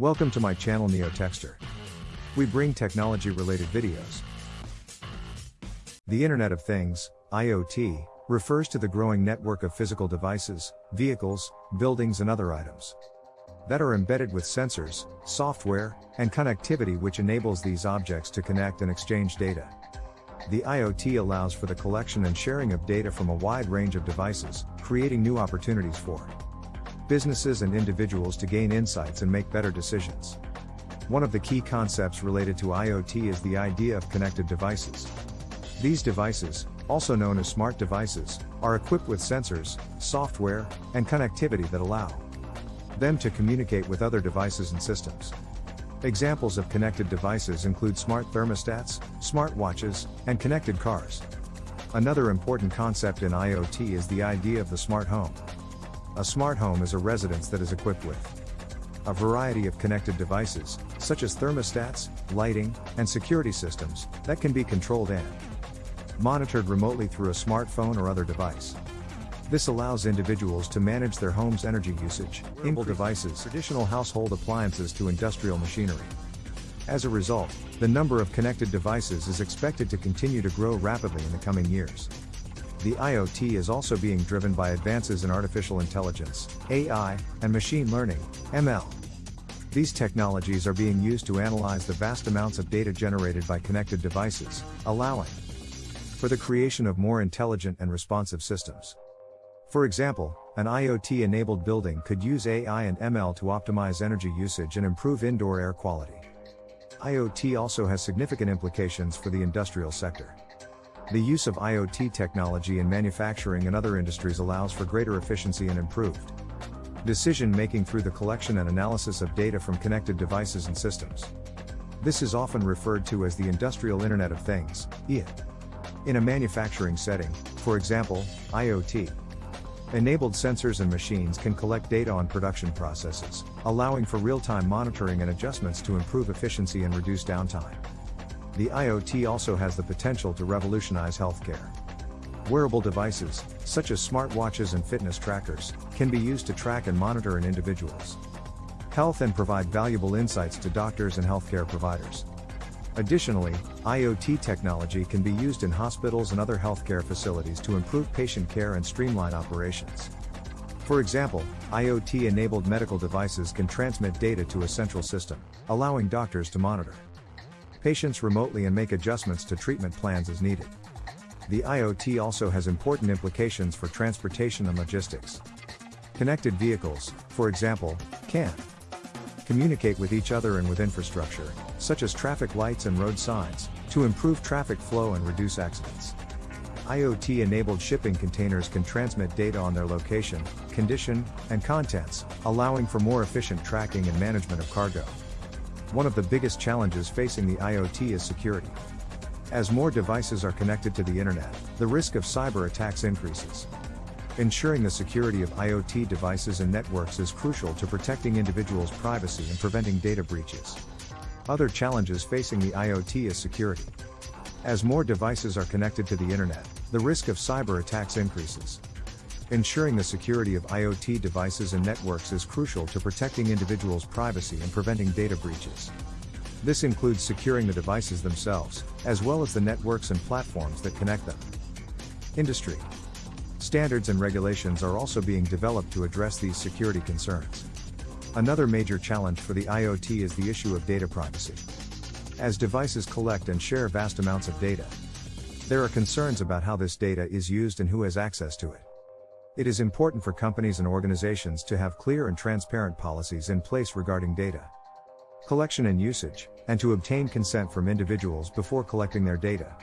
Welcome to my channel NeoTechster. We bring technology related videos. The Internet of Things, IoT, refers to the growing network of physical devices, vehicles, buildings, and other items that are embedded with sensors, software, and connectivity which enables these objects to connect and exchange data. The IoT allows for the collection and sharing of data from a wide range of devices, creating new opportunities for businesses and individuals to gain insights and make better decisions. One of the key concepts related to IoT is the idea of connected devices. These devices, also known as smart devices, are equipped with sensors, software, and connectivity that allow them to communicate with other devices and systems. Examples of connected devices include smart thermostats, smart watches, and connected cars. Another important concept in IoT is the idea of the smart home. A smart home is a residence that is equipped with a variety of connected devices, such as thermostats, lighting, and security systems, that can be controlled and monitored remotely through a smartphone or other device. This allows individuals to manage their home's energy usage, mobile devices, traditional household appliances to industrial machinery. As a result, the number of connected devices is expected to continue to grow rapidly in the coming years. The IoT is also being driven by advances in artificial intelligence, AI, and machine learning, ML. These technologies are being used to analyze the vast amounts of data generated by connected devices, allowing for the creation of more intelligent and responsive systems. For example, an IoT enabled building could use AI and ML to optimize energy usage and improve indoor air quality. IoT also has significant implications for the industrial sector. The use of IoT technology in manufacturing and other industries allows for greater efficiency and improved decision making through the collection and analysis of data from connected devices and systems. This is often referred to as the Industrial Internet of Things, IoT. In a manufacturing setting, for example, IoT, enabled sensors and machines can collect data on production processes, allowing for real time monitoring and adjustments to improve efficiency and reduce downtime. The IoT also has the potential to revolutionize healthcare. Wearable devices, such as smartwatches and fitness trackers, can be used to track and monitor an individual's health and provide valuable insights to doctors and healthcare providers. Additionally, IoT technology can be used in hospitals and other healthcare facilities to improve patient care and streamline operations. For example, IoT enabled medical devices can transmit data to a central system, allowing doctors to monitor patients remotely and make adjustments to treatment plans as needed. The IoT also has important implications for transportation and logistics. Connected vehicles, for example, can communicate with each other and with infrastructure, such as traffic lights and road signs, to improve traffic flow and reduce accidents. IoT enabled shipping containers can transmit data on their location, condition, and contents, allowing for more efficient tracking and management of cargo. One of the biggest challenges facing the IoT is security. As more devices are connected to the internet, the risk of cyber attacks increases. Ensuring the security of IoT devices and networks is crucial to protecting individuals' privacy and preventing data breaches. Other challenges facing the IoT is security. As more devices are connected to the internet, the risk of cyber attacks increases. Ensuring the security of IoT devices and networks is crucial to protecting individuals' privacy and preventing data breaches. This includes securing the devices themselves, as well as the networks and platforms that connect them. Industry Standards and regulations are also being developed to address these security concerns. Another major challenge for the IoT is the issue of data privacy. As devices collect and share vast amounts of data, there are concerns about how this data is used and who has access to it. It is important for companies and organizations to have clear and transparent policies in place regarding data collection and usage, and to obtain consent from individuals before collecting their data.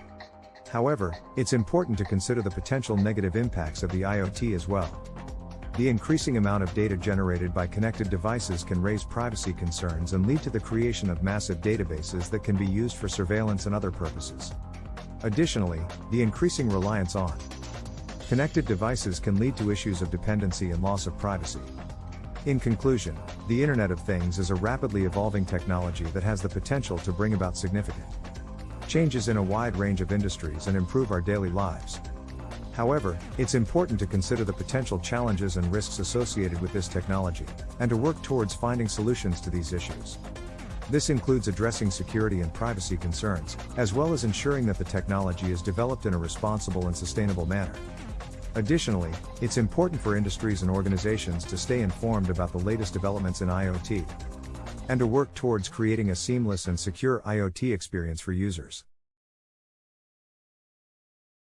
However, it's important to consider the potential negative impacts of the IoT as well. The increasing amount of data generated by connected devices can raise privacy concerns and lead to the creation of massive databases that can be used for surveillance and other purposes. Additionally, the increasing reliance on Connected devices can lead to issues of dependency and loss of privacy. In conclusion, the Internet of Things is a rapidly evolving technology that has the potential to bring about significant changes in a wide range of industries and improve our daily lives. However, it's important to consider the potential challenges and risks associated with this technology, and to work towards finding solutions to these issues. This includes addressing security and privacy concerns, as well as ensuring that the technology is developed in a responsible and sustainable manner. Additionally, it's important for industries and organizations to stay informed about the latest developments in IoT and to work towards creating a seamless and secure IoT experience for users.